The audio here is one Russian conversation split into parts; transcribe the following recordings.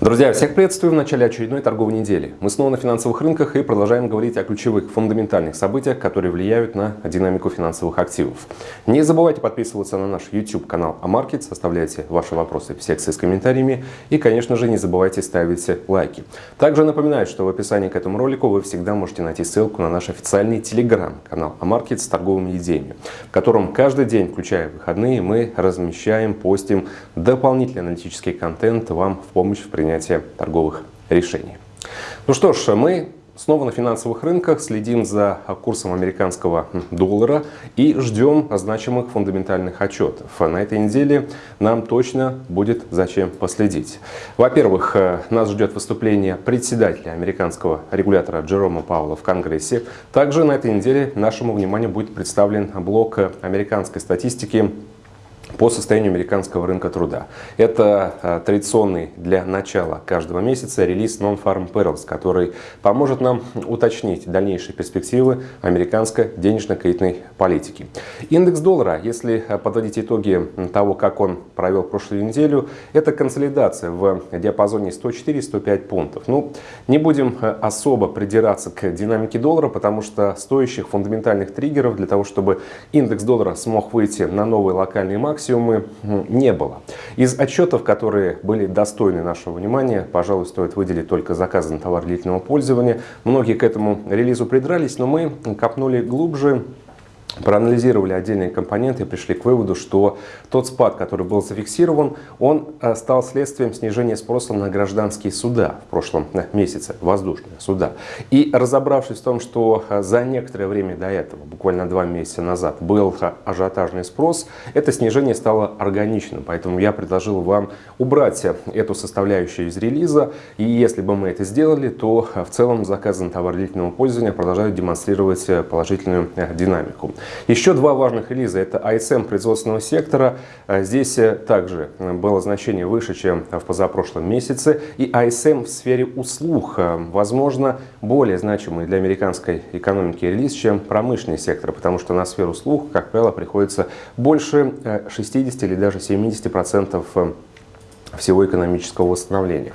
Друзья, всех приветствую в начале очередной торговой недели. Мы снова на финансовых рынках и продолжаем говорить о ключевых фундаментальных событиях, которые влияют на динамику финансовых активов. Не забывайте подписываться на наш YouTube канал Амаркет, оставляйте ваши вопросы в секции с комментариями и, конечно же, не забывайте ставить лайки. Также напоминаю, что в описании к этому ролику вы всегда можете найти ссылку на наш официальный телеграм-канал Амаркет с торговыми идеями, в котором каждый день, включая выходные, мы размещаем, постим дополнительный аналитический контент вам в помощь в принятии принятия торговых решений. Ну что ж, мы снова на финансовых рынках, следим за курсом американского доллара и ждем значимых фундаментальных отчетов. На этой неделе нам точно будет зачем последить. Во-первых, нас ждет выступление председателя американского регулятора Джерома Паула в Конгрессе. Также на этой неделе нашему вниманию будет представлен блок американской статистики по состоянию американского рынка труда. Это а, традиционный для начала каждого месяца релиз Non-Farm Payrolls, который поможет нам уточнить дальнейшие перспективы американской денежно-кредитной политики. Индекс доллара, если а, подводить итоги того, как он провел прошлую неделю, это консолидация в диапазоне 104-105 пунктов. Ну, не будем а, особо придираться к динамике доллара, потому что стоящих фундаментальных триггеров для того, чтобы индекс доллара смог выйти на новые локальные максимумы, максимумы не было. Из отчетов, которые были достойны нашего внимания, пожалуй, стоит выделить только заказы на товар длительного пользования. Многие к этому релизу придрались, но мы копнули глубже проанализировали отдельные компоненты и пришли к выводу, что тот спад, который был зафиксирован, он э, стал следствием снижения спроса на гражданские суда в прошлом э, месяце, воздушные суда. И разобравшись в том, что э, за некоторое время до этого, буквально два месяца назад, был ажиотажный спрос, это снижение стало органичным. Поэтому я предложил вам убрать эту составляющую из релиза. И если бы мы это сделали, то в целом заказы на товар длительного пользования продолжают демонстрировать положительную динамику. Еще два важных релиза. Это ISM производственного сектора. А здесь э, также э, было значение выше, чем в позапрошлом месяце. И ISM в сфере услуг. Э, возможно, более значимый для американской экономики релиз, чем промышленный сектор. Потому что на сферу услуг, как правило, приходится больше 60 или даже 70% процентов всего экономического восстановления.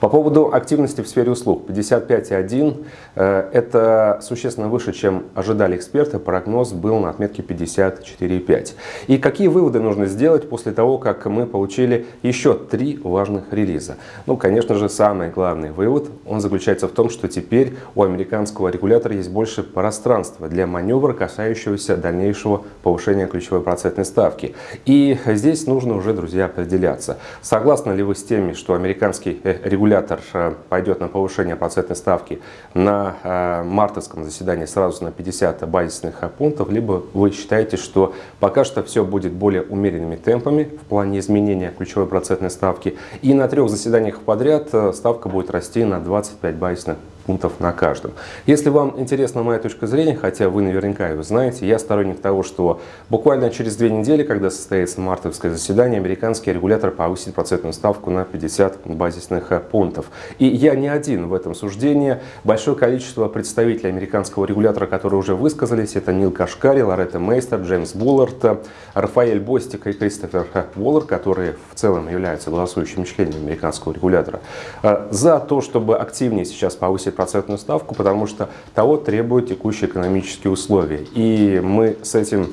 По поводу активности в сфере услуг. 55,1 э, это существенно выше, чем ожидали эксперты. Прогноз был на отметке 54,5. И какие выводы нужно сделать после того, как мы получили еще три важных релиза? Ну, конечно же, самый главный вывод, он заключается в том, что теперь у американского регулятора есть больше пространства для маневра, касающегося дальнейшего повышения ключевой процентной ставки. И здесь нужно уже, друзья, определяться. Согласно Согласны ли вы с теми, что американский э, регулятор э, пойдет на повышение процентной ставки на э, мартовском заседании сразу на 50 базисных пунктов, либо вы считаете, что пока что все будет более умеренными темпами в плане изменения ключевой процентной ставки, и на трех заседаниях подряд ставка будет расти на 25 базисных пунктов на каждом. Если вам интересна моя точка зрения, хотя вы наверняка ее знаете, я сторонник того, что буквально через две недели, когда состоится мартовское заседание, американский регулятор повысит процентную ставку на 50 базисных э, пунктов. И я не один в этом суждении. Большое количество представителей американского регулятора, которые уже высказались, это Нил Кашкари, Лоретта Мейстер, Джеймс Буллард, Рафаэль Бостик и Кристофер Уоллер, которые в целом являются голосующими членами американского регулятора, э, за то, чтобы активнее сейчас повысить процентную ставку, потому что того требуют текущие экономические условия. И мы с этим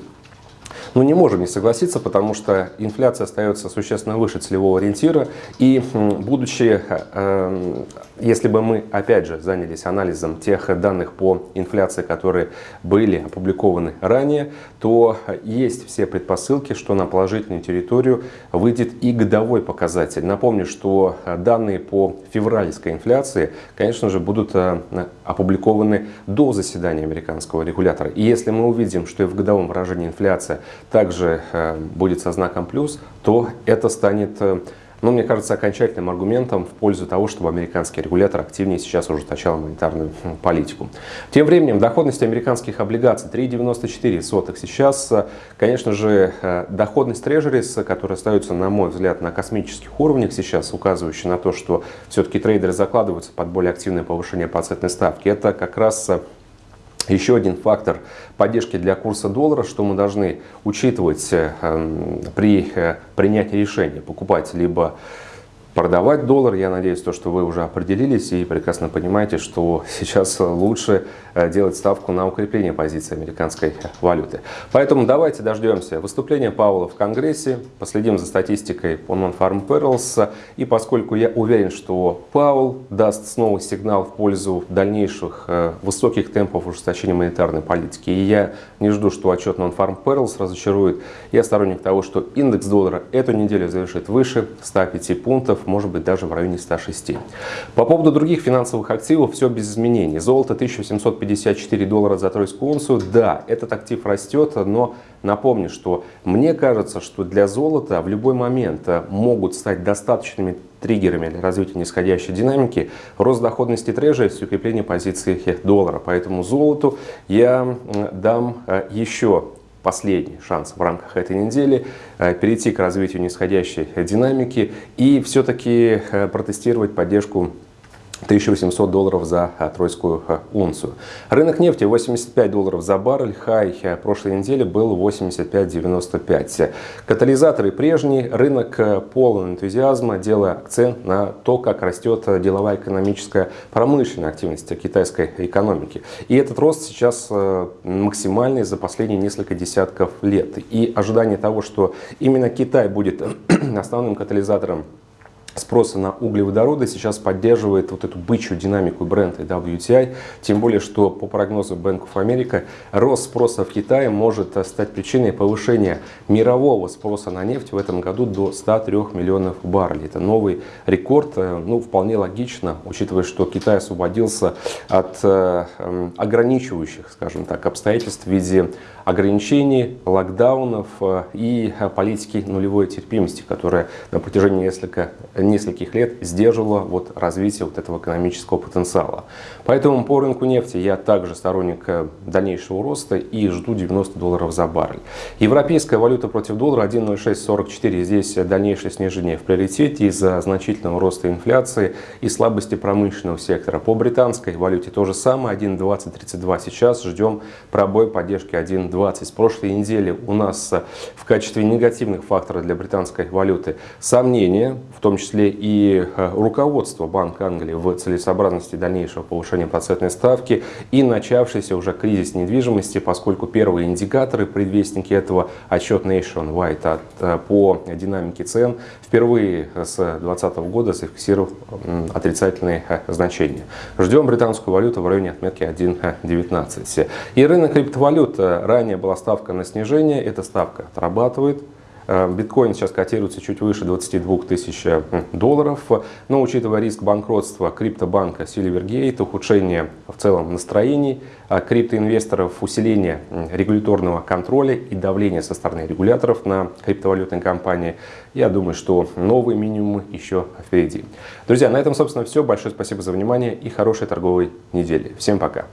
ну, не можем не согласиться, потому что инфляция остается существенно выше целевого ориентира. И будучи, э, если бы мы, опять же, занялись анализом тех данных по инфляции, которые были опубликованы ранее, то есть все предпосылки, что на положительную территорию выйдет и годовой показатель. Напомню, что данные по февральской инфляции, конечно же, будут э, опубликованы до заседания американского регулятора. И если мы увидим, что и в годовом выражении инфляция также э, будет со знаком плюс, то это станет, э, ну, мне кажется, окончательным аргументом в пользу того, чтобы американский регулятор активнее сейчас ужесточал монетарную политику. Тем временем доходность американских облигаций 3,94 сейчас. Конечно же, э, доходность трежерис, которая остается, на мой взгляд, на космических уровнях сейчас, указывающая на то, что все-таки трейдеры закладываются под более активное повышение процентной ставки, это как раз еще один фактор поддержки для курса доллара, что мы должны учитывать э, при э, принятии решения покупать либо продавать доллар. Я надеюсь, то, что вы уже определились и прекрасно понимаете, что сейчас лучше э, делать ставку на укрепление позиции американской валюты. Поэтому давайте дождемся выступления Пауэлла в Конгрессе, последим за статистикой по Non-Farm Perils. И поскольку я уверен, что Пауэлл даст снова сигнал в пользу дальнейших э, высоких темпов ужесточения монетарной политики, и я не жду, что отчет Non-Farm Perils разочарует, я сторонник того, что индекс доллара эту неделю завершит выше 105 пунктов, может быть даже в районе 106. По поводу других финансовых активов все без изменений. Золото 1754 доллара за тройскую унцию. Да, этот актив растет, но напомню, что мне кажется, что для золота в любой момент могут стать достаточными триггерами для развития нисходящей динамики рост доходности трежа и укрепление позиции доллара. Поэтому золоту я дам э, еще последний шанс в рамках этой недели э, перейти к развитию нисходящей динамики и все-таки э, протестировать поддержку 1800 долларов за а, тройскую а, унцию. Рынок нефти 85 долларов за баррель, хай а, прошлой недели был 85.95. Катализаторы прежние, рынок полон энтузиазма, делая акцент на то, как растет деловая экономическая промышленная активность китайской экономики. И этот рост сейчас максимальный за последние несколько десятков лет. И ожидание того, что именно Китай будет основным катализатором спроса на углеводороды сейчас поддерживает вот эту бычью динамику бренда WTI, тем более, что по прогнозу Bank of America рост спроса в Китае может стать причиной повышения мирового спроса на нефть в этом году до 103 миллионов баррелей. Это новый рекорд, э, ну вполне логично, учитывая, что Китай освободился от э, эм, ограничивающих, скажем так, обстоятельств в виде ограничений, локдаунов э, и политики нулевой терпимости, которая на протяжении несколько нескольких лет сдерживала вот развитие вот этого экономического потенциала. Поэтому по рынку нефти я также сторонник э, дальнейшего роста и жду 90 долларов за баррель. Европейская валюта против доллара 1.0644. Здесь дальнейшее снижение в приоритете из-за значительного роста инфляции и слабости промышленного сектора. По британской валюте то же самое 1.2032. Сейчас ждем пробой поддержки 1.20. С прошлой недели у нас э, в качестве негативных факторов для британской валюты сомнения, в том числе числе и э, руководство Банка Англии в целесообразности дальнейшего повышения процентной ставки и начавшийся уже кризис недвижимости, поскольку первые индикаторы, предвестники этого, отчет Nationwide от, э, по динамике цен, впервые с 2020 года зафиксировал отрицательные э, значения. Ждем британскую валюту в районе отметки 1.19. И рынок криптовалют, ранее была ставка на снижение, эта ставка отрабатывает. Э, биткоин сейчас котируется чуть выше 22 тысяч э, долларов, но учитывая риск банкротства криптобанка Silvergate, ухудшение в целом настроений э, криптоинвесторов, усиление регуляторного контроля и давления со стороны регуляторов на криптовалютные компании, я думаю, что новые минимумы еще впереди. Друзья, на этом, собственно, все. Большое спасибо за внимание и хорошей торговой недели. Всем пока!